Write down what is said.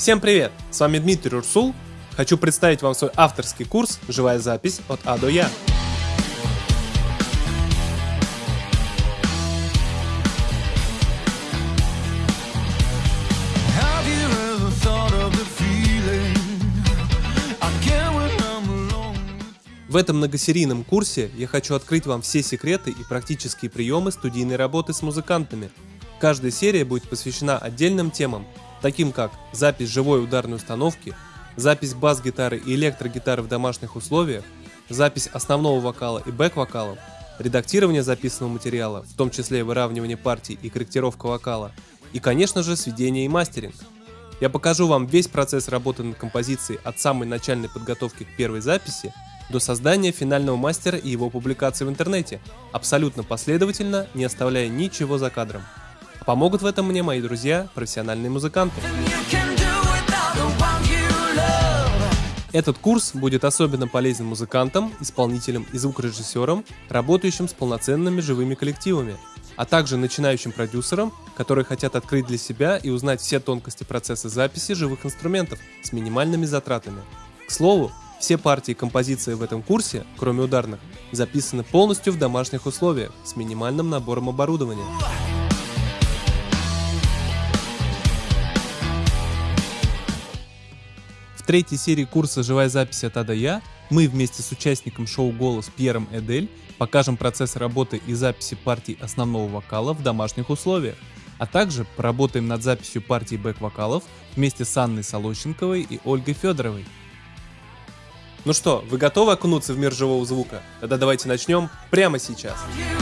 Всем привет! С вами Дмитрий Урсул. Хочу представить вам свой авторский курс «Живая запись от А до Я». В этом многосерийном курсе я хочу открыть вам все секреты и практические приемы студийной работы с музыкантами. Каждая серия будет посвящена отдельным темам, таким как запись живой ударной установки, запись бас-гитары и электрогитары в домашних условиях, запись основного вокала и бэк-вокалов, редактирование записанного материала, в том числе выравнивание партий и корректировка вокала, и, конечно же, сведение и мастеринг. Я покажу вам весь процесс работы над композицией от самой начальной подготовки к первой записи до создания финального мастера и его публикации в интернете, абсолютно последовательно, не оставляя ничего за кадром. Помогут в этом мне мои друзья, профессиональные музыканты. Этот курс будет особенно полезен музыкантам, исполнителям и звукорежиссерам, работающим с полноценными живыми коллективами, а также начинающим продюсерам, которые хотят открыть для себя и узнать все тонкости процесса записи живых инструментов с минимальными затратами. К слову, все партии и композиции в этом курсе, кроме ударных, записаны полностью в домашних условиях с минимальным набором оборудования. Третьей серии курса «Живая запись от А до Я» мы вместе с участником шоу «Голос» Пьером Эдель покажем процесс работы и записи партий основного вокала в домашних условиях, а также поработаем над записью партий бэк-вокалов вместе с Анной Солощенковой и Ольгой Федоровой. Ну что, вы готовы окунуться в мир живого звука? Тогда давайте начнем прямо сейчас. You